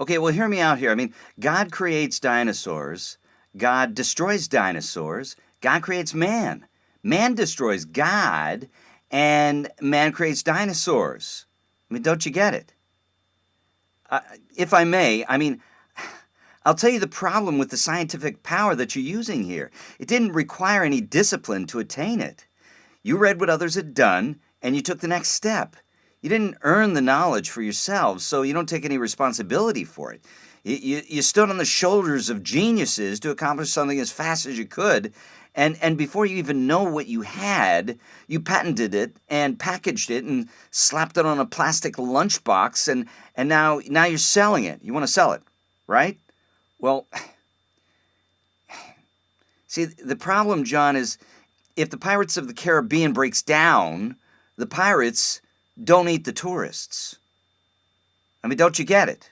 Okay, well, hear me out here. I mean, God creates dinosaurs, God destroys dinosaurs, God creates man. Man destroys God, and man creates dinosaurs. I mean, don't you get it? Uh, if I may, I mean, I'll tell you the problem with the scientific power that you're using here. It didn't require any discipline to attain it. You read what others had done, and you took the next step. You didn't earn the knowledge for yourselves, so you don't take any responsibility for it. You, you, you, stood on the shoulders of geniuses to accomplish something as fast as you could, and, and before you even know what you had, you patented it and packaged it and slapped it on a plastic lunchbox, and, and now, now you're selling it. You want to sell it, right? Well, see, the problem, John, is if the Pirates of the Caribbean breaks down, the pirates don't eat the tourists. I mean, don't you get it?